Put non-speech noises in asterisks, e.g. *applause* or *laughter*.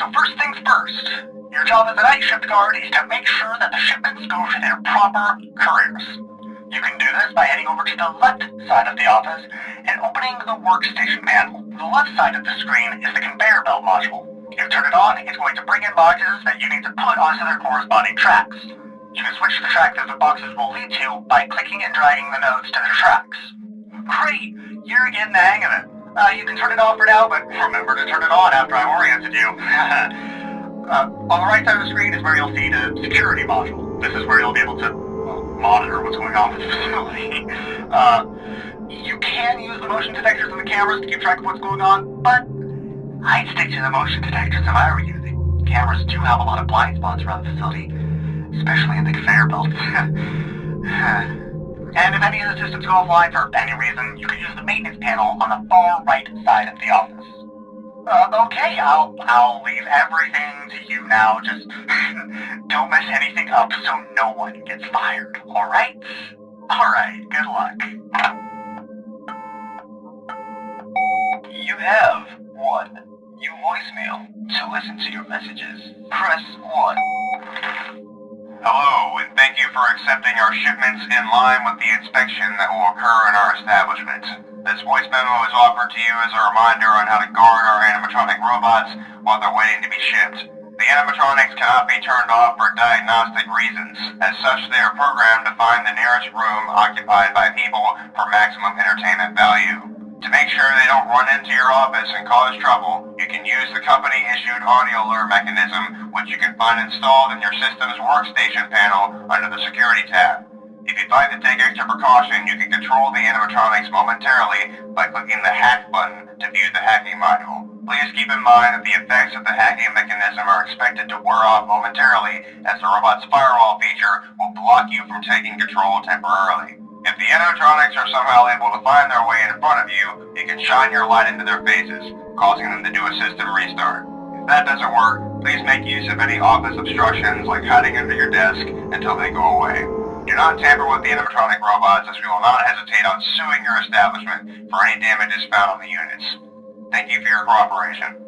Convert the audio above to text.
so first things first. Your job as a night shift guard is to make sure that the shipments go to their proper couriers. You can do this by heading over to the left side of the office and opening the workstation panel. The left side of the screen is the conveyor belt module. You turn it on, it's going to bring in boxes that you need to put onto their corresponding tracks. You can switch the track that the boxes will lead to by clicking and dragging the nodes to their tracks. Great! You're getting the hang of it. Uh, you can turn it off for now, but remember to turn it on after I've oriented you. *laughs* uh, on the right side of the screen is where you'll see the security module. This is where you'll be able to monitor what's going on with the *laughs* facility. Uh, you can use the motion detectors and the cameras to keep track of what's going on, but I'd stick to the motion detectors if I were you. The cameras do have a lot of blind spots around the facility, especially in the conveyor belts. *laughs* And if any of the systems go offline for any reason, you can use the maintenance panel on the far right side of the office. Uh, okay, I'll, I'll leave everything to you now. Just *laughs* don't mess anything up so no one gets fired, alright? Alright, good luck. You have one new voicemail. To listen to your messages, press 1. Hello, and thank you for accepting our shipments in line with the inspection that will occur in our establishment. This voice memo is offered to you as a reminder on how to guard our animatronic robots while they're waiting to be shipped. The animatronics cannot be turned off for diagnostic reasons. As such, they are programmed to find the nearest room occupied by people for maximum entertainment value. To make sure they don't run into your office and cause trouble, you can use the company-issued audio alert mechanism, which you can find installed in your system's workstation panel under the Security tab. If you'd like to take extra precaution, you can control the animatronics momentarily by clicking the Hack button to view the hacking module. Please keep in mind that the effects of the hacking mechanism are expected to wear off momentarily, as the robot's firewall feature will block you from taking control temporarily. Animatronics are somehow able to find their way in front of you, you can shine your light into their faces, causing them to do a system restart. If that doesn't work, please make use of any office obstructions like hiding under your desk until they go away. Do not tamper with the animatronic robots as we will not hesitate on suing your establishment for any damages found on the units. Thank you for your cooperation.